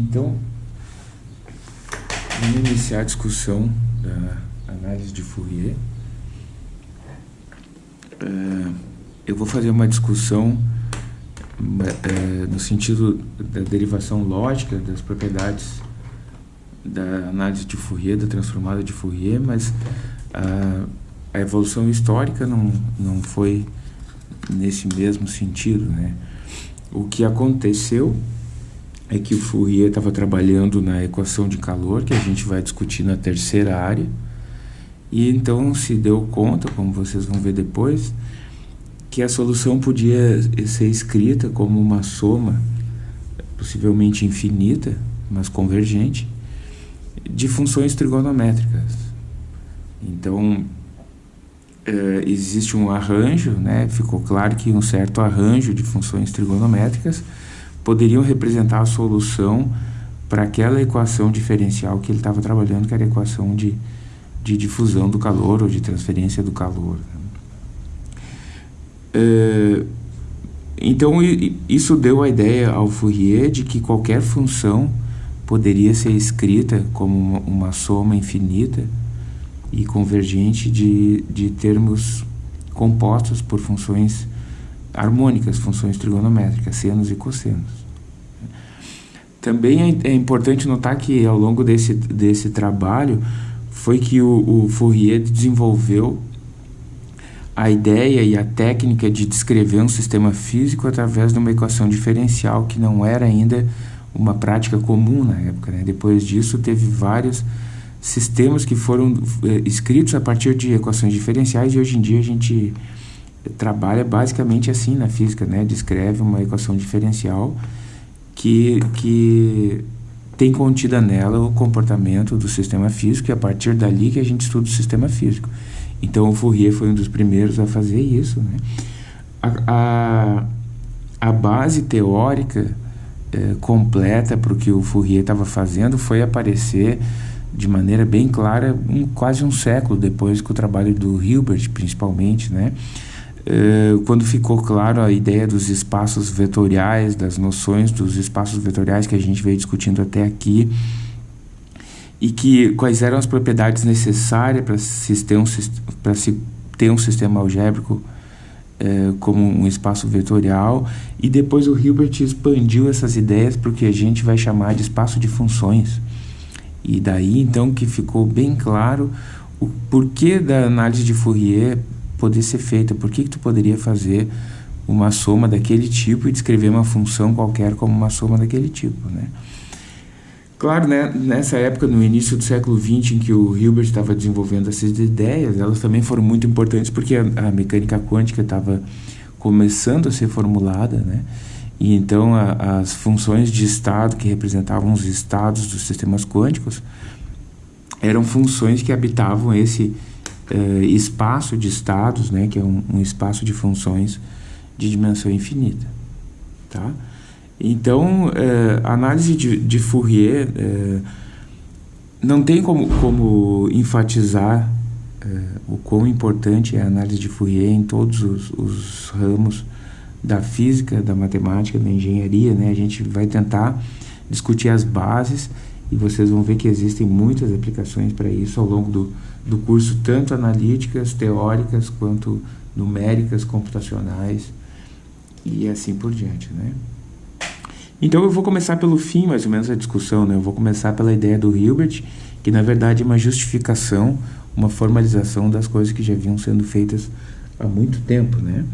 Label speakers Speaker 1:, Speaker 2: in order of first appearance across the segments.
Speaker 1: Então, vamos iniciar a discussão da análise de Fourier. É, eu vou fazer uma discussão é, no sentido da derivação lógica das propriedades da análise de Fourier, da transformada de Fourier, mas a, evolução histórica não, não foi nesse mesmo sentido. Né? O que aconteceu é que o Fourier estava trabalhando na equação de calor, que a gente vai discutir na terceira área, e então se deu conta, como vocês vão ver depois, que a solução podia ser escrita como uma soma, possivelmente infinita, mas convergente, de funções trigonométricas. Então, é, existe um arranjo, né? ficou claro que um certo arranjo de funções trigonométricas poderiam representar a solução para aquela equação diferencial que ele estava trabalhando, que era a equação de, de difusão do calor ou de transferência do calor. É, então, isso deu a ideia ao Fourier de que qualquer função poderia ser escrita como uma, uma soma infinita e convergente de, de termos compostos por funções harmônicas, funções trigonométricas, senos e cossenos. Também é, é importante notar que ao longo desse, desse trabalho foi que o, o Fourier desenvolveu a ideia e a técnica de descrever um sistema físico através de uma equação diferencial que não era ainda uma prática comum na época. Né? Depois disso, teve vários sistemas que foram eh, escritos a partir de equações diferenciais e hoje em dia a gente trabalha basicamente assim na física, né? Descreve uma equação diferencial que, que tem contida nela o comportamento do sistema físico e a partir dali que a gente estuda o sistema físico. Então o Fourier foi um dos primeiros a fazer isso, né? A, a, a base teórica é, completa para o que o Fourier estava fazendo foi aparecer de maneira bem clara um, quase um século depois que o trabalho do Hilbert, principalmente, né? É, quando ficou claro a ideia dos espaços vetoriais, das noções dos espaços vetoriais que a gente veio discutindo até aqui, e que quais eram as propriedades necessárias para se ter um, se ter um sistema algébrico é, como um espaço vetorial, e depois o Hilbert expandiu essas ideias para o que a gente vai chamar de espaço de funções. E daí então que ficou bem claro o porquê da análise de Fourier poder ser feita, por que, que tu poderia fazer uma soma daquele tipo e descrever uma função qualquer como uma soma daquele tipo, né? Claro, né, nessa época, no início do século XX, em que o Hilbert estava desenvolvendo essas ideias, elas também foram muito importantes porque a, a mecânica quântica estava começando a ser formulada, né? E então a, as funções de estado que representavam os estados dos sistemas quânticos eram funções que habitavam esse uh, espaço de estados, né, que é um, um, espaço de funções de dimensão infinita, tá? Então, uh, a análise de, de Fourier uh, não tem como, como enfatizar o quão importante é a análise de Fourier em todos os, os ramos da física, da matemática, da engenharia, né? A gente vai tentar discutir as bases e vocês vão ver que existem muitas aplicações para isso ao longo do, do curso, tanto analíticas, teóricas, quanto numéricas, computacionais e assim por diante, né? Então eu vou começar pelo fim, mais ou menos, a discussão, né? Eu vou começar pela ideia do Hilbert, que na verdade é uma justificação, uma formalização das coisas que já vinham sendo feitas há muito tempo, né?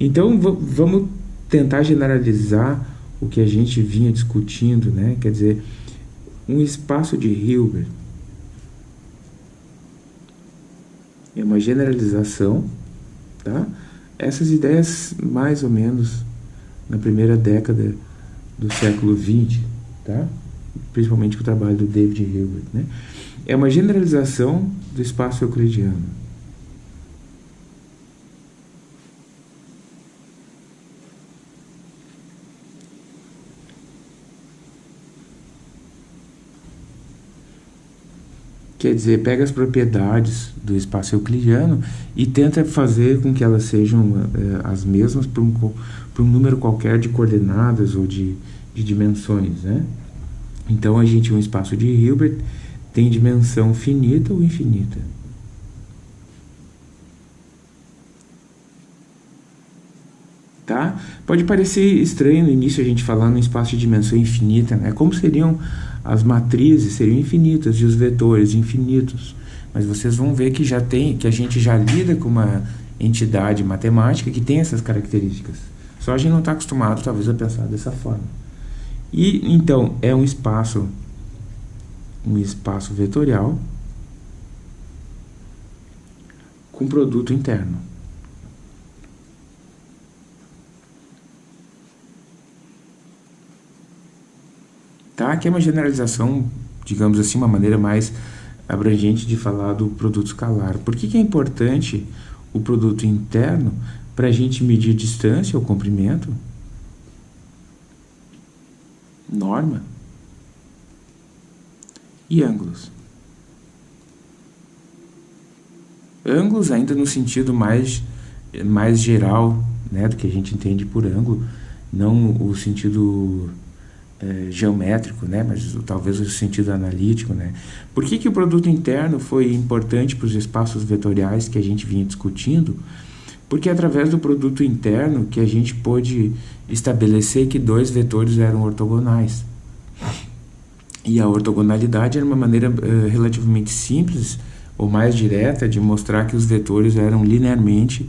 Speaker 1: Então, vamos tentar generalizar o que a gente vinha discutindo, né? Quer dizer, um espaço de Hilbert é uma generalização, tá? Essas ideias, mais ou menos, na primeira década do século XX, tá? Principalmente com o trabalho do David Hilbert, né? É uma generalização do espaço euclidiano. Quer dizer, pega as propriedades do espaço euclidiano e tenta fazer com que elas sejam é, as mesmas para um, um número qualquer de coordenadas ou de, de dimensões, né? Então, a gente, um espaço de Hilbert tem dimensão finita ou infinita? Tá? Pode parecer estranho no início a gente falar no espaço de dimensão infinita, né? Como seriam as matrizes? Seriam infinitas e os vetores infinitos. Mas vocês vão ver que já tem, que a gente já lida com uma entidade matemática que tem essas características. Só a gente não está acostumado, talvez, a pensar dessa forma. E então é um espaço, um espaço vetorial com produto interno. Tá? Aqui é uma generalização, digamos assim, uma maneira mais abrangente de falar do produto escalar. Por que, que é importante o produto interno para a gente medir distância ou comprimento? Norma e ângulos. Ângulos ainda no sentido mais, mais geral né, do que a gente entende por ângulo, não o sentido é, geométrico, né, mas talvez o sentido analítico. Né. Por que, que o produto interno foi importante para os espaços vetoriais que a gente vinha discutindo? Porque é através do produto interno que a gente pôde estabelecer que dois vetores eram ortogonais. E a ortogonalidade era uma maneira uh, relativamente simples ou mais direta de mostrar que os vetores eram linearmente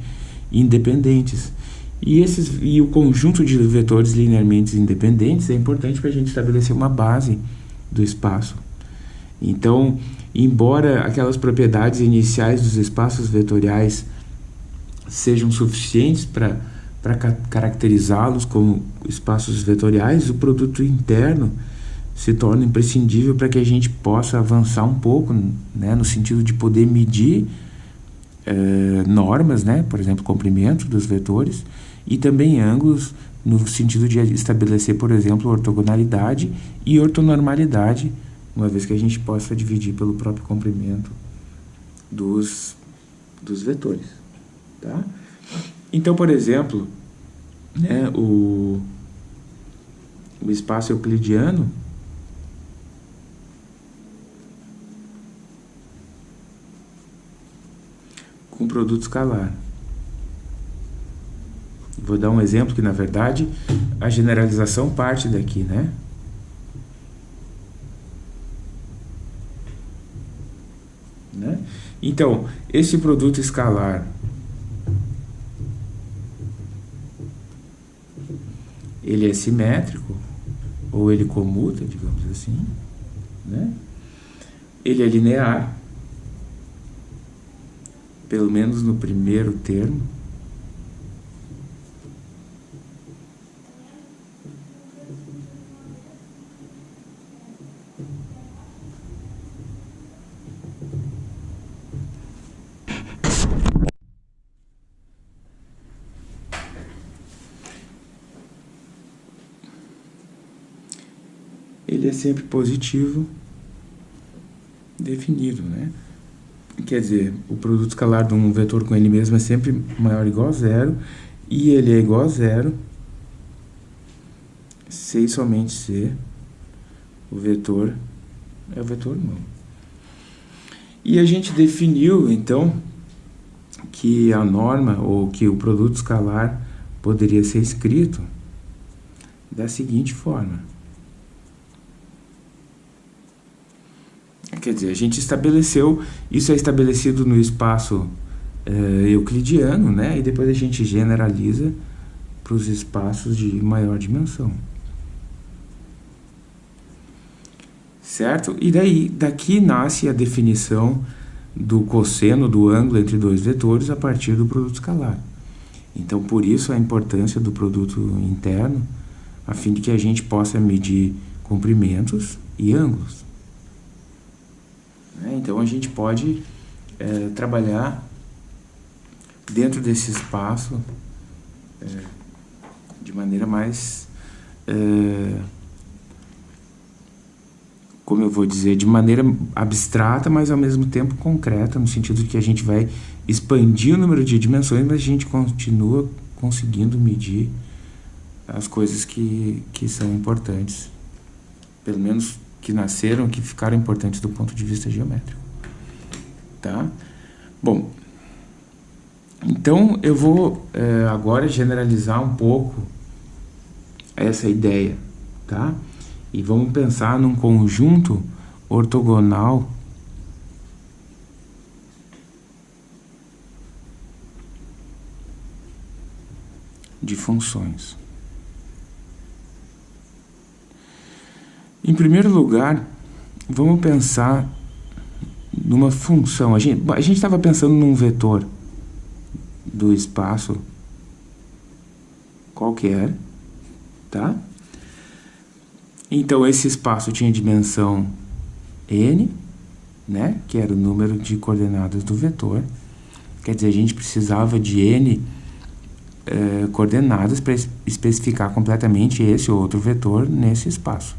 Speaker 1: independentes. E, esses, e o conjunto de vetores linearmente independentes é importante para a gente estabelecer uma base do espaço. Então, embora aquelas propriedades iniciais dos espaços vetoriais sejam suficientes para para caracterizá-los como espaços vetoriais, o produto interno se torna imprescindível para que a gente possa avançar um pouco, né, no sentido de poder medir eh, normas, né, por exemplo, comprimento dos vetores, e também ângulos no sentido de estabelecer, por exemplo, ortogonalidade e ortonormalidade, uma vez que a gente possa dividir pelo próprio comprimento dos, dos vetores. Tá? Então, por exemplo, né, o, o espaço euclidiano com produto escalar. Vou dar um exemplo que, na verdade, a generalização parte daqui, né? né? Então, esse produto escalar ele é simétrico ou ele comuta, digamos assim, né? Ele é linear, pelo menos no primeiro termo, ele é sempre positivo definido, né? Quer dizer, o produto escalar de um vetor com ele mesmo é sempre maior ou igual a zero, e ele é igual a zero se somente se o vetor é o vetor não. E a gente definiu, então, que a norma, ou que o produto escalar poderia ser escrito da seguinte forma. Quer dizer, a gente estabeleceu, isso é estabelecido no espaço é, euclidiano, né? E depois a gente generaliza para os espaços de maior dimensão. Certo? E daí, daqui nasce a definição do cosseno do ângulo entre dois vetores a partir do produto escalar. Então, por isso a importância do produto interno, a fim de que a gente possa medir comprimentos e ângulos. Né? Então a gente pode é, trabalhar dentro desse espaço é, de maneira mais, é, como eu vou dizer, de maneira abstrata, mas ao mesmo tempo concreta, no sentido que a gente vai expandir o número de dimensões, mas a gente continua conseguindo medir as coisas que, que são importantes, pelo menos que nasceram, que ficaram importantes do ponto de vista geométrico. Tá? Bom, então eu vou é, agora generalizar um pouco essa ideia, tá? E vamos pensar num conjunto ortogonal de funções. Em primeiro lugar, vamos pensar numa função. A gente a estava pensando num vetor do espaço qualquer, tá? Então, esse espaço tinha dimensão n, né? Que era o número de coordenadas do vetor. Quer dizer, a gente precisava de n eh, coordenadas para especificar completamente esse ou outro vetor nesse espaço.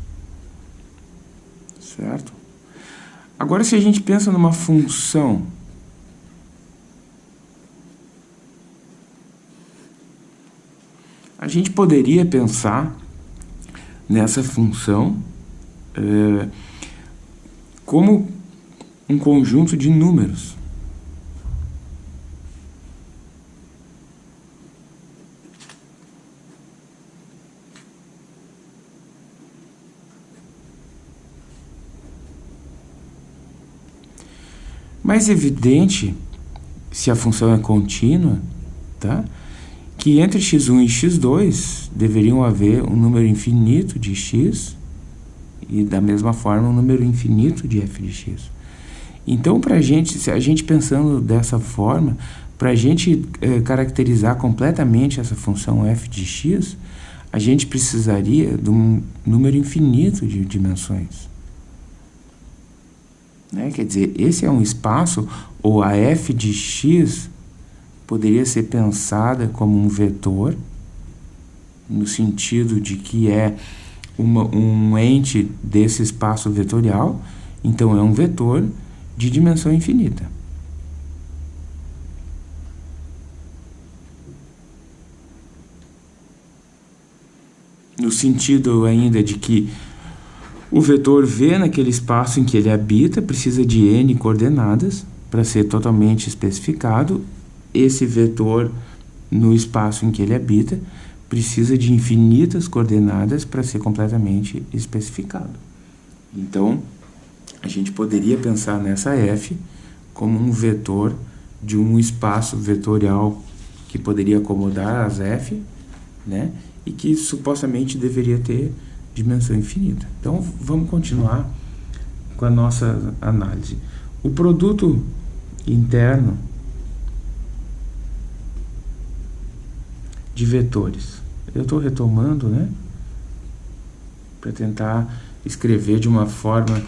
Speaker 1: Certo? Agora, se a gente pensa numa função a gente poderia pensar nessa função é, como um conjunto de números. Mais evidente, se a função é contínua, tá? que entre x1 e x2 deveriam haver um número infinito de x e da mesma forma um número infinito de f de x. Então, para a gente, se a gente pensando dessa forma, para a gente é, caracterizar completamente essa função f de x, a gente precisaria de um número infinito de dimensões. Né? Quer dizer, esse é um espaço, ou a f de x poderia ser pensada como um vetor, no sentido de que é uma, um ente desse espaço vetorial, então é um vetor de dimensão infinita. No sentido ainda de que o vetor V naquele espaço em que ele habita precisa de n coordenadas para ser totalmente especificado esse vetor no espaço em que ele habita precisa de infinitas coordenadas para ser completamente especificado. Então, a gente poderia pensar nessa f como um vetor de um espaço vetorial que poderia acomodar as f, né? E que supostamente deveria ter dimensão infinita. Então, vamos continuar com a nossa análise. O produto interno de vetores. Eu estou retomando, né? Para tentar escrever de uma forma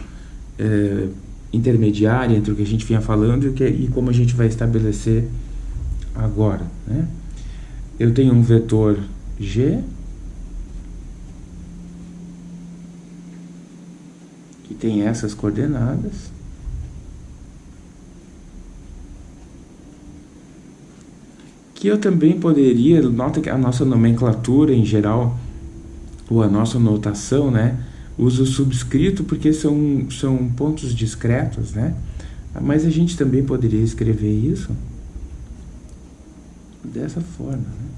Speaker 1: é, intermediária entre o que a gente vinha falando e, que, e como a gente vai estabelecer agora, né? Eu tenho um vetor G tem essas coordenadas que eu também poderia, nota que a nossa nomenclatura em geral, ou a nossa notação, né, usa o subscrito porque são, são pontos discretos, né, mas a gente também poderia escrever isso dessa forma, né.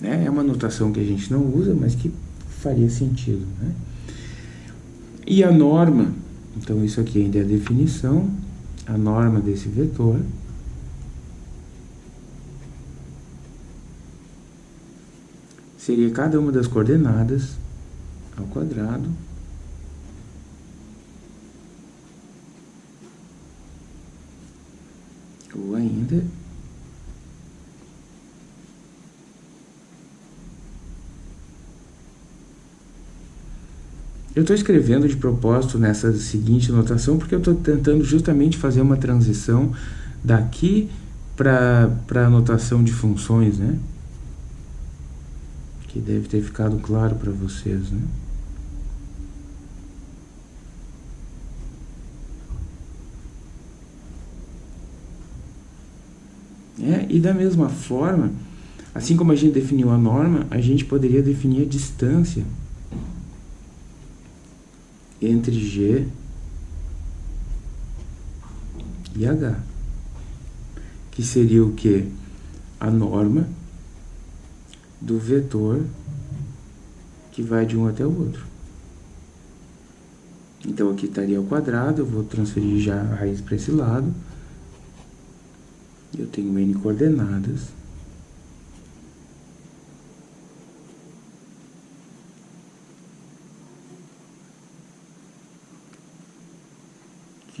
Speaker 1: Né? É uma notação que a gente não usa, mas que faria sentido. Né? E a norma então, isso aqui ainda é a definição, a norma desse vetor. Seria cada uma das coordenadas ao quadrado ou ainda Eu estou escrevendo de propósito nessa seguinte notação porque eu estou tentando justamente fazer uma transição daqui para a notação de funções, né? Que deve ter ficado claro para vocês, né? É, e da mesma forma, Assim como a gente definiu a norma, a gente poderia definir a distância entre G e H, que seria o que? A norma do vetor que vai de um até o outro. Então aqui estaria ao quadrado, eu vou transferir já a raiz para esse lado. Eu tenho n coordenadas.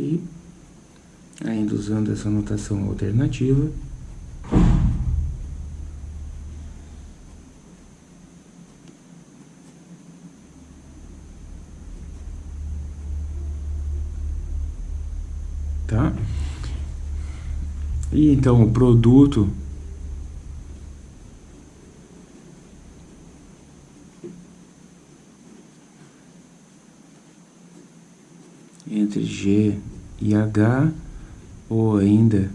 Speaker 1: Aqui, ainda usando essa notação alternativa. tá? E então o produto entre G e H ou ainda,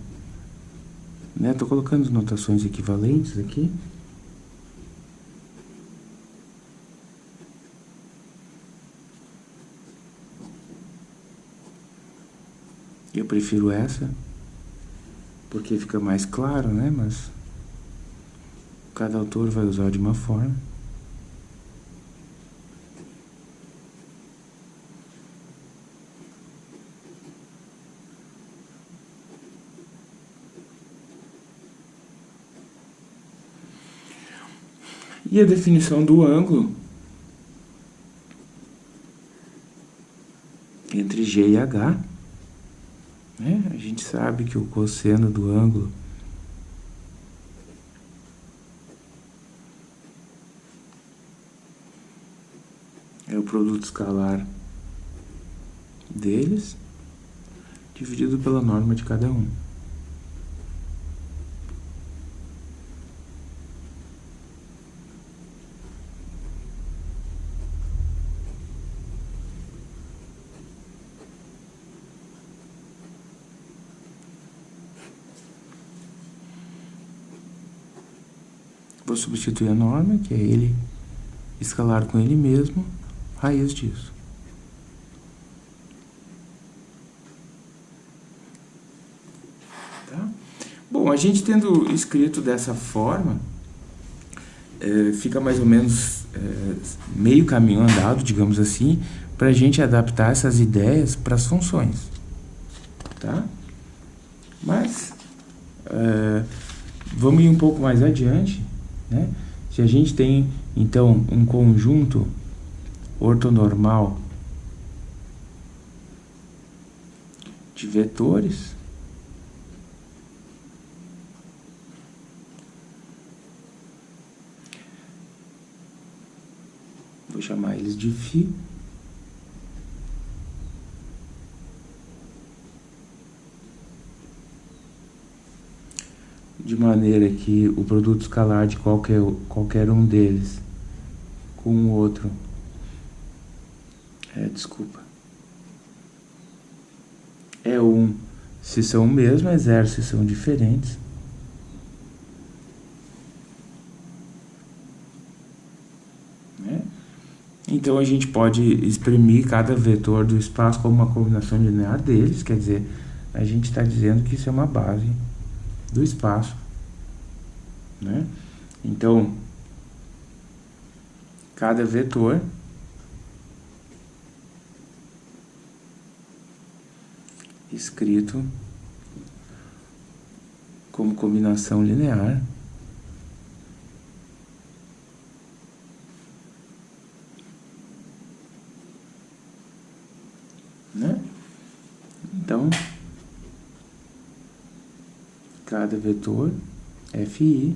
Speaker 1: né? Tô colocando notações equivalentes aqui. Eu prefiro essa, porque fica mais claro, né? Mas cada autor vai usar de uma forma. E a definição do ângulo entre G e H né? A gente sabe que o cosseno do ângulo é o produto escalar deles dividido pela norma de cada um. Vou substituir a norma, que é ele escalar com ele mesmo, raiz disso. Tá? Bom, a gente tendo escrito dessa forma, é, fica mais ou menos é, meio caminho andado, digamos assim, para a gente adaptar essas ideias para as funções. Tá? Mas, é, vamos ir um pouco mais adiante né? Se a gente tem, então, um conjunto ortonormal de vetores, vou chamar eles de φ, de maneira que o produto escalar de qualquer, qualquer um deles com o outro. É, desculpa. É um. Se são o mesmo, é zero se são diferentes. Né? então a gente pode exprimir cada vetor do espaço como uma combinação linear deles, quer dizer, a gente está dizendo que isso é uma base do espaço. Né? Então, cada vetor escrito como combinação linear né? Então, cada vetor FI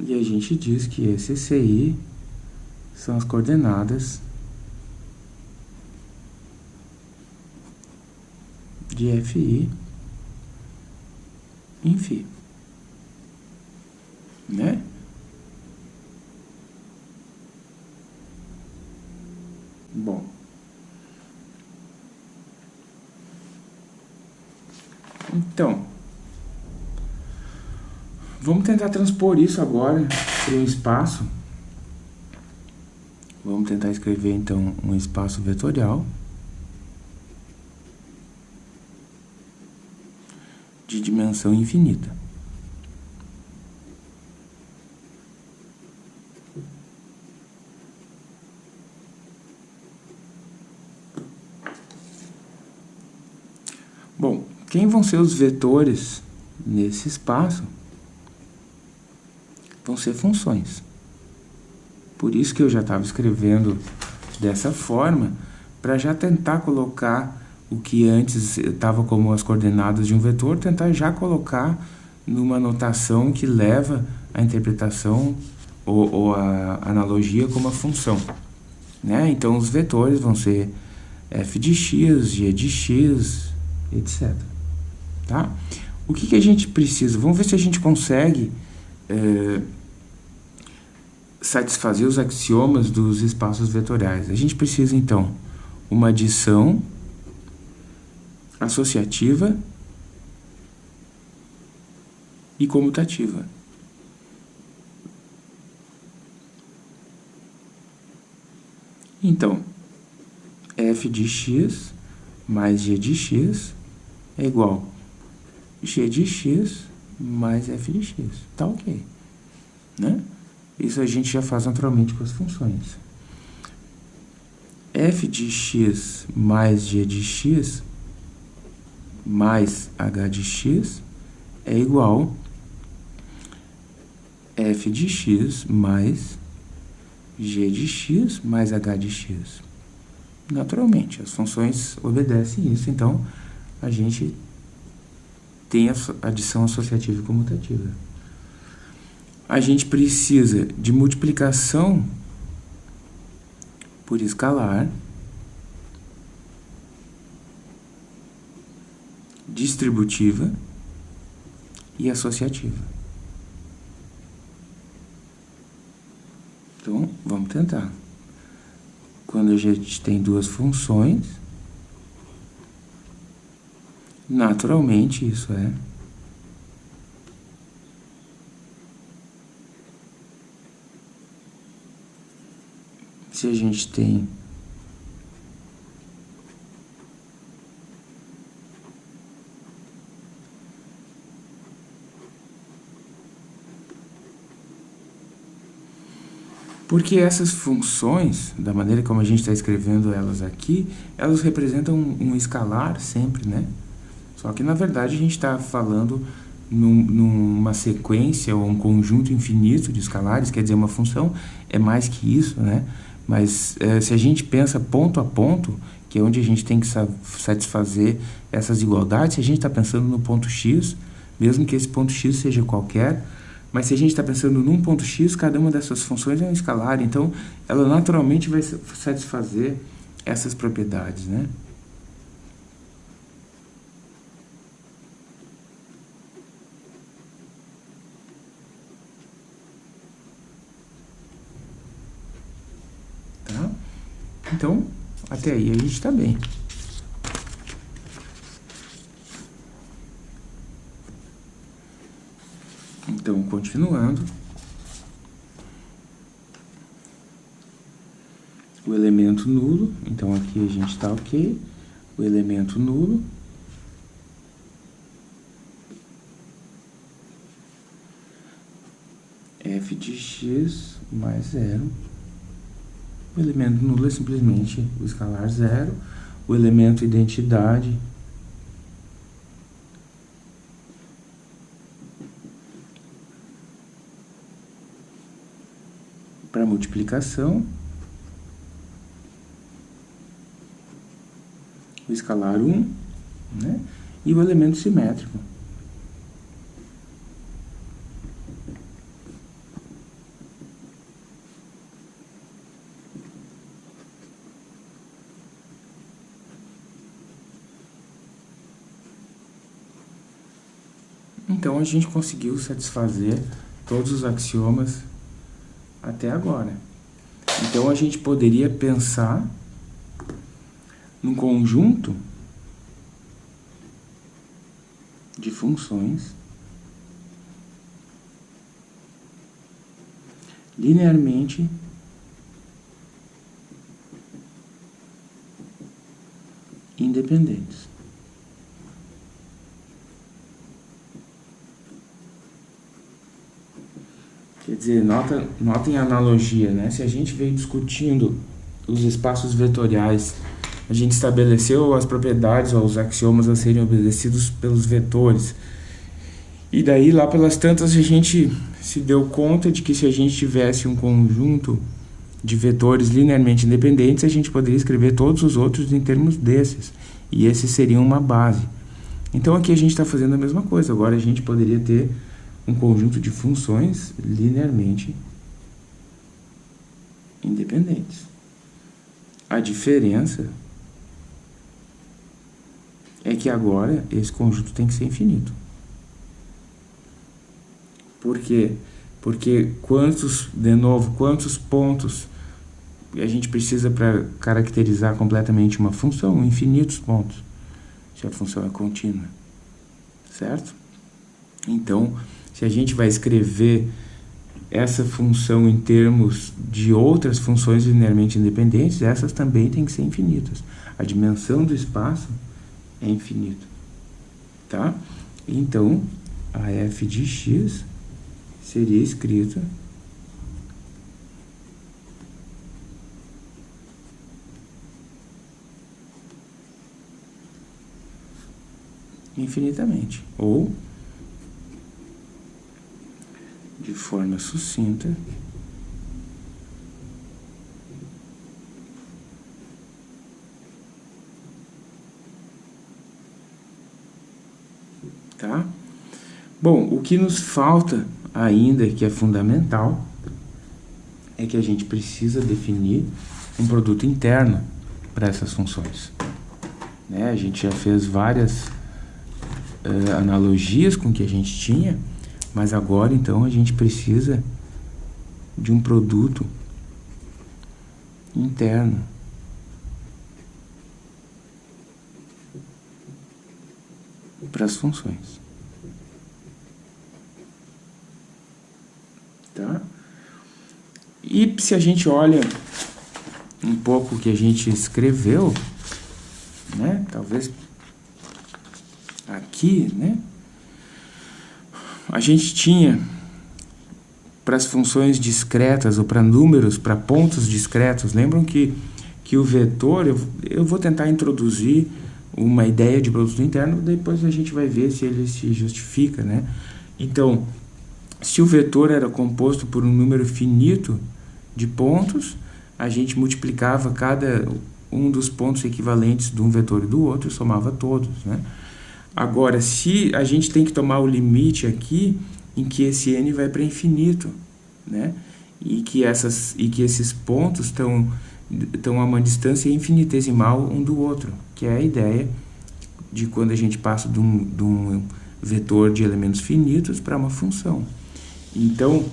Speaker 1: E a gente diz que esse CI são as coordenadas de FI em φ. Né? Bom. Então, vamos tentar transpor isso agora para um espaço. Vamos tentar escrever então um espaço vetorial de dimensão infinita. Bom, quem vão ser os vetores nesse espaço? Vão ser funções. Por isso que eu já estava escrevendo dessa forma, para já tentar colocar o que antes estava como as coordenadas de um vetor, tentar já colocar numa notação que leva a interpretação ou, ou a analogia como a função. Né? Então, os vetores vão ser f de x, g de x, etc. Tá? O que, que a gente precisa? Vamos ver se a gente consegue é, satisfazer os axiomas dos espaços vetoriais. A gente precisa, então, uma adição associativa e comutativa. Então, f de x mais g de x é igual g de x mais f de x. Tá ok. Né? Isso a gente já faz naturalmente com as funções. f de x mais g de x mais h de x é igual f de x mais g de x mais h de x. Naturalmente, as funções obedecem isso, então a gente tem a adição associativa e comutativa. A gente precisa de multiplicação por escalar, distributiva e associativa. Então, vamos tentar. Quando a gente tem duas funções, Naturalmente, isso é. Se a gente tem Porque essas funções, da maneira como a gente está escrevendo elas aqui, elas representam um, um escalar sempre, né? Só que, na verdade, a gente está falando num, numa sequência ou um conjunto infinito de escalares, quer dizer, uma função é mais que isso, né? Mas é, se a gente pensa ponto a ponto, que é onde a gente tem que satisfazer essas igualdades, se a gente está pensando no ponto x, mesmo que esse ponto x seja qualquer, mas se a gente está pensando num ponto x, cada uma dessas funções é um escalar, então ela naturalmente vai satisfazer essas propriedades, né? Então, até aí a gente está bem. Então, continuando. O elemento nulo, então aqui a gente está ok. O elemento nulo. f de x mais zero o elemento nulo é simplesmente o escalar zero. O elemento identidade para multiplicação. O escalar 1, né? E o elemento simétrico. Então a gente conseguiu satisfazer todos os axiomas até agora. Então a gente poderia pensar num conjunto de funções linearmente independentes. Quer dizer, nota, notem a analogia, né? Se a gente veio discutindo os espaços vetoriais, a gente estabeleceu as propriedades ou os axiomas a serem obedecidos pelos vetores. E daí, lá pelas tantas, a gente se deu conta de que se a gente tivesse um conjunto de vetores linearmente independentes, a gente poderia escrever todos os outros em termos desses. E esse seria uma base. Então aqui a gente está fazendo a mesma coisa. Agora a gente poderia ter um conjunto de funções linearmente independentes. A diferença é que agora esse conjunto tem que ser infinito. Por quê? Porque quantos, de novo, quantos pontos a gente precisa para caracterizar completamente uma função? Infinitos pontos, se a função é contínua. Certo? Então, se a gente vai escrever essa função em termos de outras funções linearmente independentes, essas também têm que ser infinitas. A dimensão do espaço é infinita. Tá? Então, a f de x seria escrita infinitamente. Ou de forma sucinta, tá? Bom, o que nos falta ainda, que é fundamental, é que a gente precisa definir um produto interno para essas funções. Né? A gente já fez várias uh, analogias com o que a gente tinha, mas agora, então, a gente precisa de um produto interno. Para as funções. Tá? E se a gente olha um pouco o que a gente escreveu, né? Talvez aqui, né? A gente tinha para as funções discretas ou para números, para pontos discretos, lembram que, que o vetor, eu, eu vou tentar introduzir uma ideia de produto interno, depois a gente vai ver se ele se justifica, né? Então, se o vetor era composto por um número finito de pontos, a gente multiplicava cada um dos pontos equivalentes de um vetor e do outro, somava todos, né? Agora, se a gente tem que tomar o limite aqui em que esse n vai para infinito, né? E que, essas, e que esses pontos estão, estão a uma distância infinitesimal um do outro, que é a ideia de quando a gente passa de um, de um vetor de elementos finitos para uma função. Então,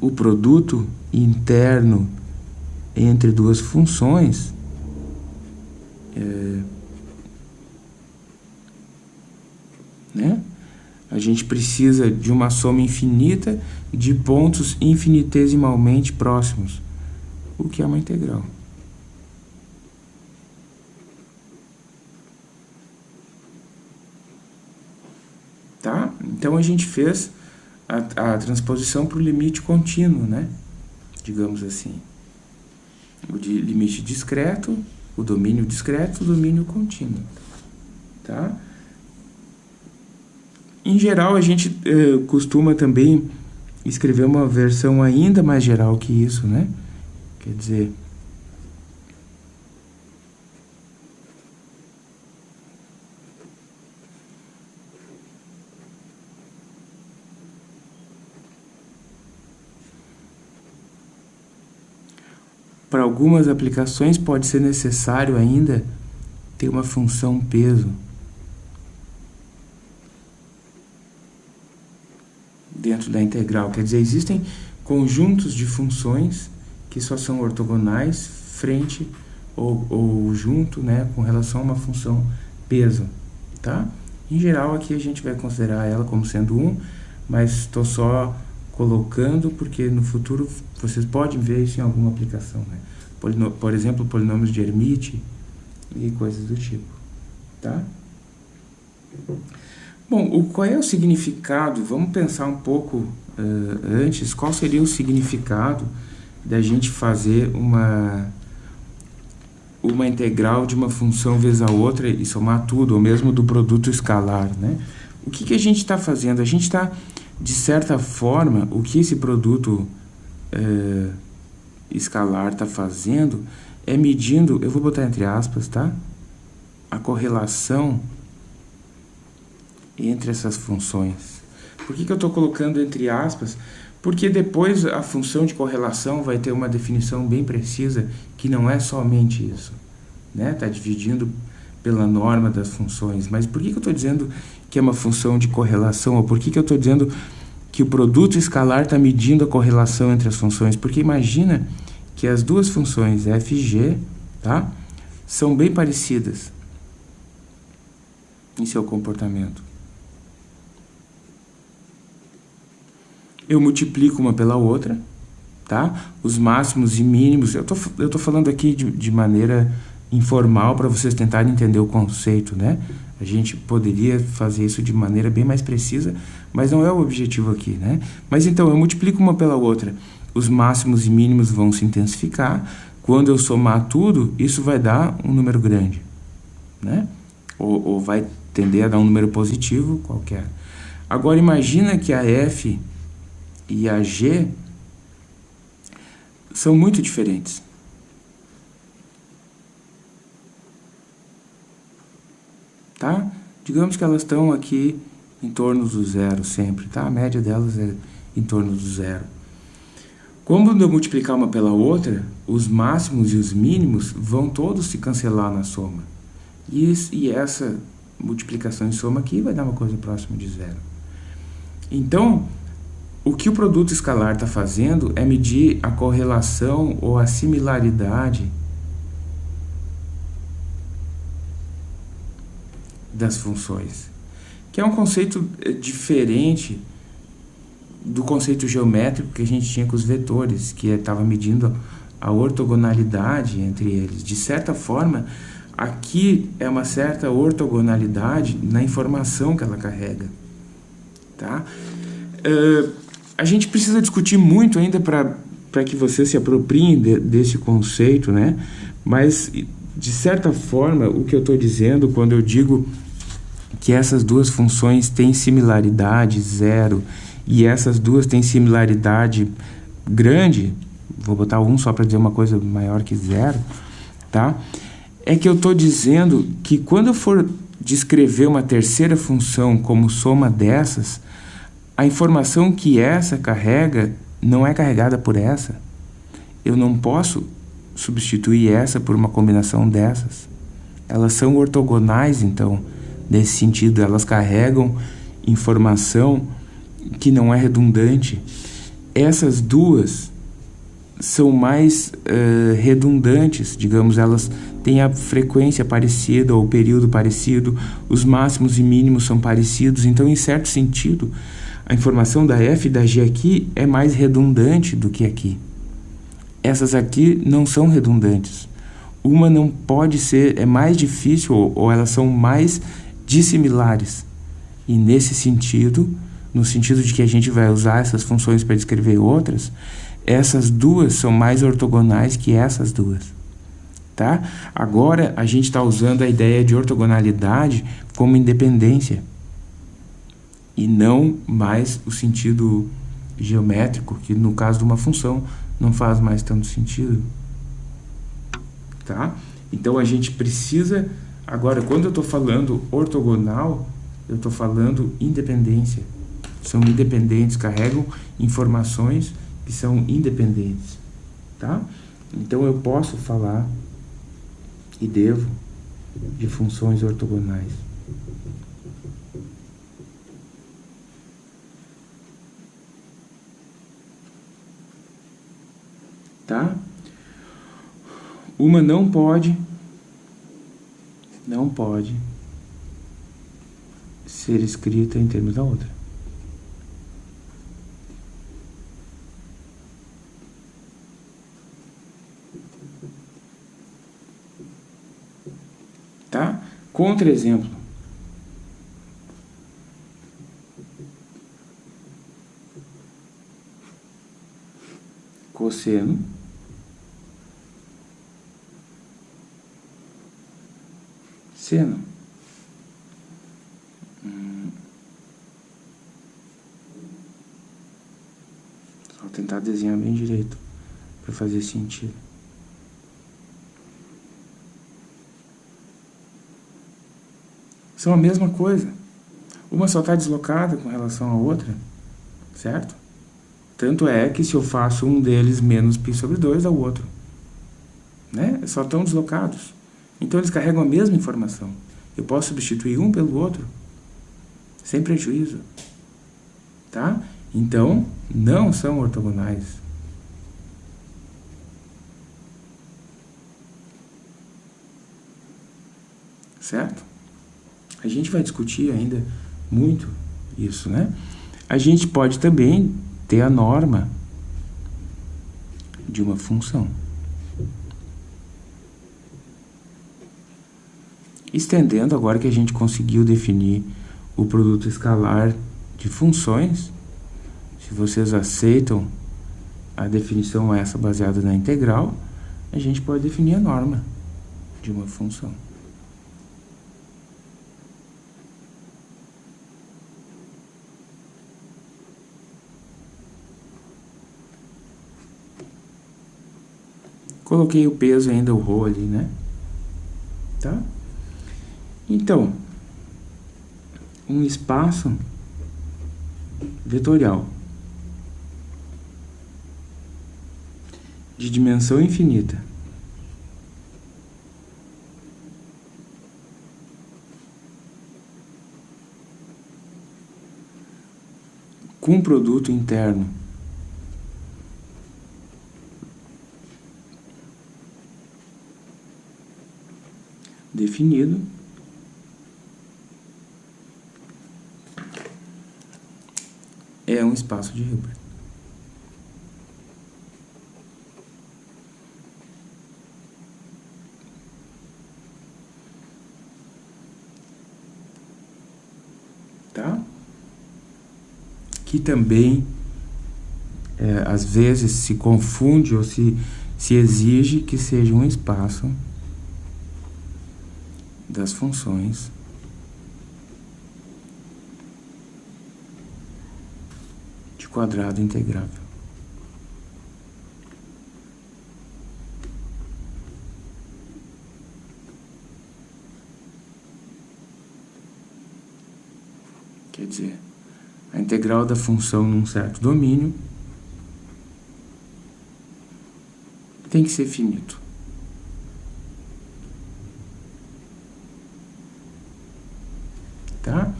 Speaker 1: o produto interno entre duas funções é, né? A gente precisa de uma soma infinita de pontos infinitesimalmente próximos, o que é uma integral. Tá? Então a gente fez a, a transposição para o limite contínuo, né? digamos assim. O de limite discreto, o domínio discreto, o domínio contínuo. Tá? Em geral, a gente eh, costuma também escrever uma versão ainda mais geral que isso, né? Quer dizer... Para algumas aplicações pode ser necessário ainda ter uma função peso dentro da integral. Quer dizer, existem conjuntos de funções que só são ortogonais frente ou, ou junto né, com relação a uma função peso. Tá? Em geral, aqui a gente vai considerar ela como sendo 1, mas estou só colocando porque no futuro vocês podem ver isso em alguma aplicação. Né? por exemplo, polinômios de Hermite e coisas do tipo. Tá? Bom, o, qual é o significado? Vamos pensar um pouco uh, antes. Qual seria o significado da gente fazer uma, uma integral de uma função vezes a outra e somar tudo, ou mesmo do produto escalar, né? O que, que a gente está fazendo? A gente está, de certa forma, o que esse produto uh, escalar está fazendo é medindo, eu vou botar entre aspas, tá? A correlação entre essas funções. Por que, que eu estou colocando entre aspas? Porque depois a função de correlação vai ter uma definição bem precisa que não é somente isso. Está né? Tá dividindo pela norma das funções. Mas por que, que eu estou dizendo que é uma função de correlação? Ou por que, que eu estou dizendo que o produto escalar está medindo a correlação entre as funções? Porque imagina que as duas funções f e g tá, são bem parecidas em seu comportamento. Eu multiplico uma pela outra, tá? Os máximos e mínimos, eu tô, eu tô falando aqui de, de maneira informal para vocês tentarem entender o conceito, né? A gente poderia fazer isso de maneira bem mais precisa, mas não é o objetivo aqui, né? Mas então, eu multiplico uma pela outra, os máximos e mínimos vão se intensificar, quando eu somar tudo, isso vai dar um número grande, né? Ou, ou vai tender a dar um número positivo qualquer. Agora, imagina que a f e a G são muito diferentes. Tá? Digamos que elas estão aqui em torno do zero sempre, tá? A média delas é em torno do zero. Quando eu multiplicar uma pela outra, os máximos e os mínimos vão todos se cancelar na soma. E, e essa multiplicação em soma aqui vai dar uma coisa próxima de zero. Então, o que o produto escalar está fazendo é medir a correlação ou a similaridade das funções, que é um conceito eh, diferente do conceito geométrico que a gente tinha com os vetores, que estava medindo a ortogonalidade entre eles. De certa forma, aqui é uma certa ortogonalidade na informação que ela carrega. Tá? Uh, a gente precisa discutir muito ainda para que você se apropriem de, desse conceito, né? Mas, de certa forma, o que eu estou dizendo quando eu digo que essas duas funções têm similaridade zero e essas duas têm similaridade grande, vou botar um só para dizer uma coisa maior que zero, tá? É que eu estou dizendo que quando eu for descrever uma terceira função como soma dessas, a informação que essa carrega não é carregada por essa. Eu não posso substituir essa por uma combinação dessas. Elas são ortogonais, então, nesse sentido, elas carregam informação que não é redundante. Essas duas são mais uh, redundantes, digamos, elas têm a frequência parecida ou o período parecido, os máximos e mínimos são parecidos, então, em certo sentido, a informação da F e da G aqui é mais redundante do que aqui. Essas aqui não são redundantes. Uma não pode ser, é mais difícil ou, elas são mais dissimilares. E nesse sentido, no sentido de que a gente vai usar essas funções para descrever outras, essas duas são mais ortogonais que essas duas. Tá? Agora a gente está usando a ideia de ortogonalidade como independência e não mais o sentido geométrico, que no caso de uma função não faz mais tanto sentido. Tá? Então a gente precisa, agora quando eu estou falando ortogonal, eu estou falando independência. São independentes, carregam informações que são independentes. Tá? Então eu posso falar e devo de funções ortogonais. Tá? Uma não pode, não pode ser escrita em termos da outra. Tá? Contra-exemplo. Cosseno Hum. Só tentar desenhar bem direito para fazer sentido. São a mesma coisa. Uma só está deslocada com relação à outra, certo? Tanto é que se eu faço um deles menos π sobre 2, é o outro. Né? Só estão deslocados. Então eles carregam a mesma informação. Eu posso substituir um pelo outro sem prejuízo. Tá? Então, não são ortogonais. Certo? A gente vai discutir ainda muito isso, né? A gente pode também ter a norma de uma função. Estendendo, agora que a gente conseguiu definir o produto escalar de funções, se vocês aceitam a definição essa baseada na integral, a gente pode definir a norma de uma função. Coloquei o peso ainda, o rho ali, né? Tá? Então, um espaço vetorial de dimensão infinita com produto interno definido é um espaço de Hilbert. Tá? Que também, é, às vezes, se confunde ou se, se exige que seja um espaço das funções quadrado integrável. Quer dizer, a integral da função num certo domínio tem que ser finito. Tá?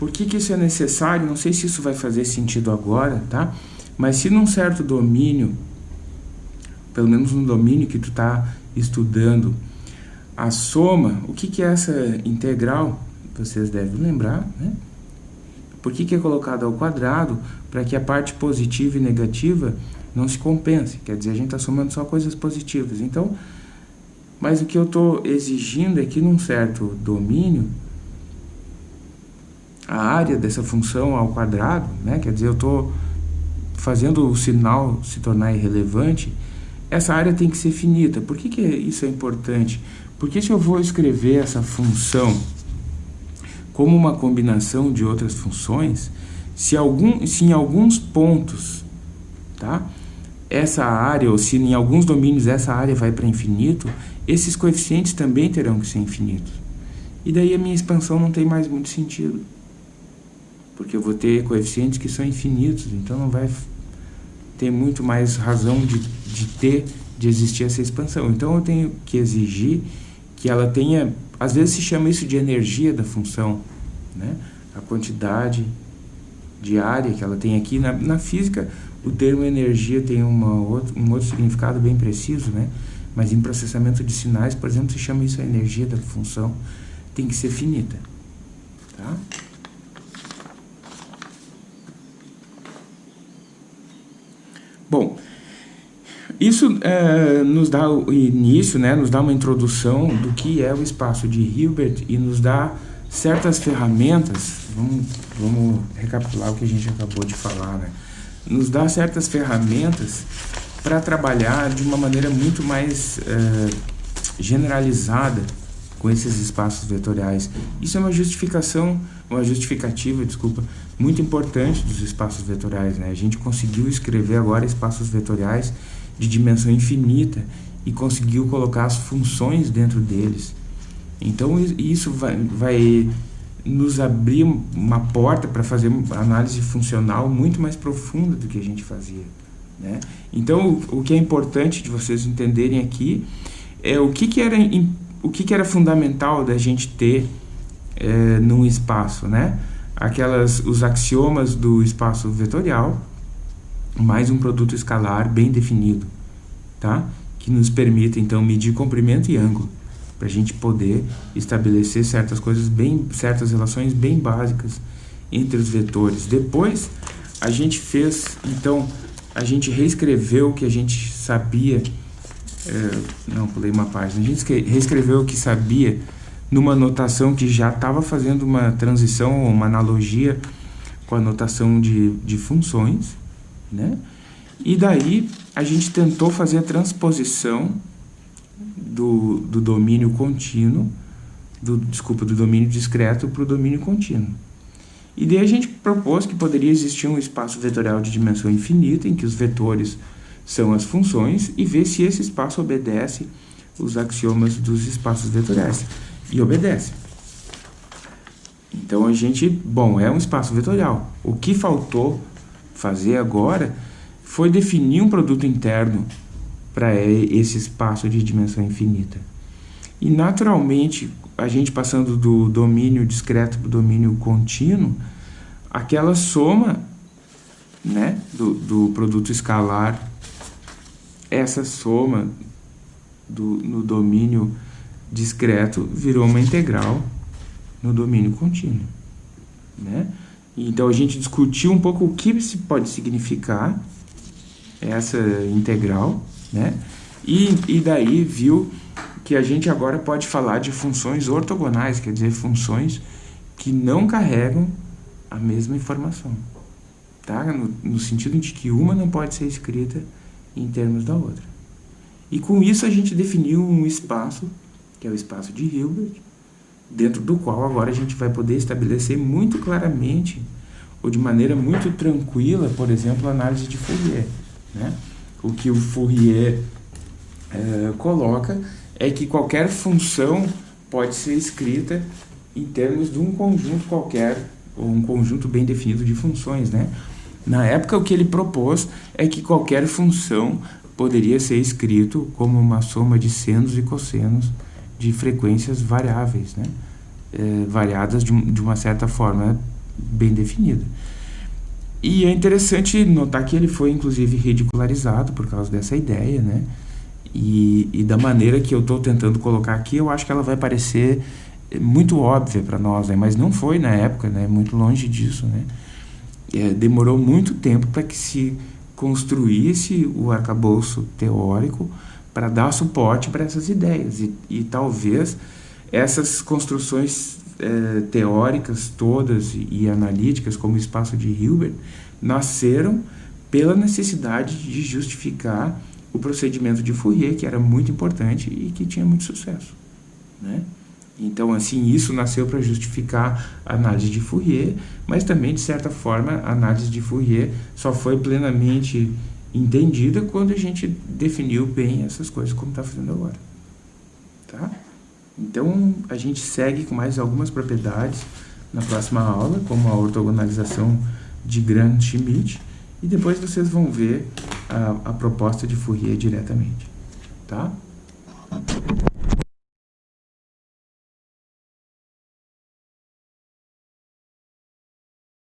Speaker 1: Por que, que isso é necessário? Não sei se isso vai fazer sentido agora, tá? Mas se num certo domínio, pelo menos no domínio que tu está estudando, a soma, o que, que é essa integral? Vocês devem lembrar, né? Por que, que é colocado ao quadrado? Para que a parte positiva e negativa não se compense. Quer dizer, a gente está somando só coisas positivas. Então, mas o que eu estou exigindo é que num certo domínio, a área dessa função ao quadrado, né? quer dizer, eu estou fazendo o sinal se tornar irrelevante, essa área tem que ser finita. Por que, que isso é importante? Porque se eu vou escrever essa função como uma combinação de outras funções, se, algum, se em alguns pontos tá, essa área, ou se em alguns domínios essa área vai para infinito, esses coeficientes também terão que ser infinitos. E daí a minha expansão não tem mais muito sentido porque eu vou ter coeficientes que são infinitos, então não vai ter muito mais razão de, de ter, de existir essa expansão. Então eu tenho que exigir que ela tenha, às vezes se chama isso de energia da função, né? a quantidade de área que ela tem aqui. Na, na física, o termo energia tem uma outro, um outro significado bem preciso, né? Mas em processamento de sinais, por exemplo, se chama isso a energia da função, tem que ser finita, tá? Bom, isso é, nos dá o início, né, nos dá uma introdução do que é o espaço de Hilbert e nos dá certas ferramentas, vamos, vamos recapitular o que a gente acabou de falar, né? Nos dá certas ferramentas para trabalhar de uma maneira muito mais é, generalizada com esses espaços vetoriais. Isso é uma justificação, uma justificativa, desculpa, muito importante dos espaços vetoriais, né? A gente conseguiu escrever agora espaços vetoriais de dimensão infinita e conseguiu colocar as funções dentro deles. Então isso vai, vai nos abrir uma porta para fazer análise funcional muito mais profunda do que a gente fazia. Né? Então o, o que é importante de vocês entenderem aqui é o que, que era o que, que era fundamental da gente ter é, num espaço, né? Aquelas, os axiomas do espaço vetorial, mais um produto escalar bem definido, tá? Que nos permite, então, medir comprimento e ângulo para a gente poder estabelecer certas coisas bem, certas relações bem básicas entre os vetores. Depois a gente fez, então, a gente reescreveu o que a gente sabia, é, não, pulei uma página, a gente reescreveu o que sabia numa notação que já estava fazendo uma transição, uma analogia com a notação de, de funções, né? E daí a gente tentou fazer a transposição do, do domínio contínuo, do, desculpa, do domínio discreto para o domínio contínuo. E daí a gente propôs que poderia existir um espaço vetorial de dimensão infinita, em que os vetores são as funções, e ver se esse espaço obedece os axiomas dos espaços vetoriais. E obedece. Então a gente, bom, é um espaço vetorial. O que faltou fazer agora foi definir um produto interno para esse espaço de dimensão infinita. E naturalmente, a gente passando do domínio discreto para o domínio contínuo, aquela soma né, do, do produto escalar, essa soma do, no domínio discreto virou uma integral no domínio contínuo. Né? Então a gente discutiu um pouco o que pode significar essa integral né? E, e daí viu que a gente agora pode falar de funções ortogonais, quer dizer, funções que não carregam a mesma informação. Tá? No, no sentido de que uma não pode ser escrita em termos da outra. E com isso a gente definiu um espaço, que é o espaço de Hilbert, dentro do qual agora a gente vai poder estabelecer muito claramente, ou de maneira muito tranquila, por exemplo, a análise de Fourier. Né? o que o Fourier é, coloca é que qualquer função pode ser escrita em termos de um conjunto qualquer, ou um conjunto bem definido de funções, né? Na época, o que ele propôs é que qualquer função poderia ser escrito como uma soma de senos e cossenos de frequências variáveis, né? É, variadas de, de uma certa forma bem definida. E é interessante notar que ele foi, inclusive, ridicularizado por causa dessa ideia, né? E, e da maneira que eu estou tentando colocar aqui, eu acho que ela vai parecer muito óbvia para nós, né? mas não foi na época, né? muito longe disso. Né? É, demorou muito tempo para que se construísse o arcabouço teórico para dar suporte para essas ideias. E, e talvez essas construções é, teóricas todas e, e analíticas, como o espaço de Hilbert, nasceram pela necessidade de justificar o procedimento de Fourier, que era muito importante e que tinha muito sucesso. Né? Então, assim, isso nasceu para justificar a análise de Fourier, mas também, de certa forma, a análise de Fourier só foi plenamente entendida quando a gente definiu bem essas coisas como está fazendo agora. Tá? Então, a gente segue com mais algumas propriedades na próxima aula, como a ortogonalização de Grant-Schmidt, e depois vocês vão ver a, a proposta de Fourier diretamente, tá?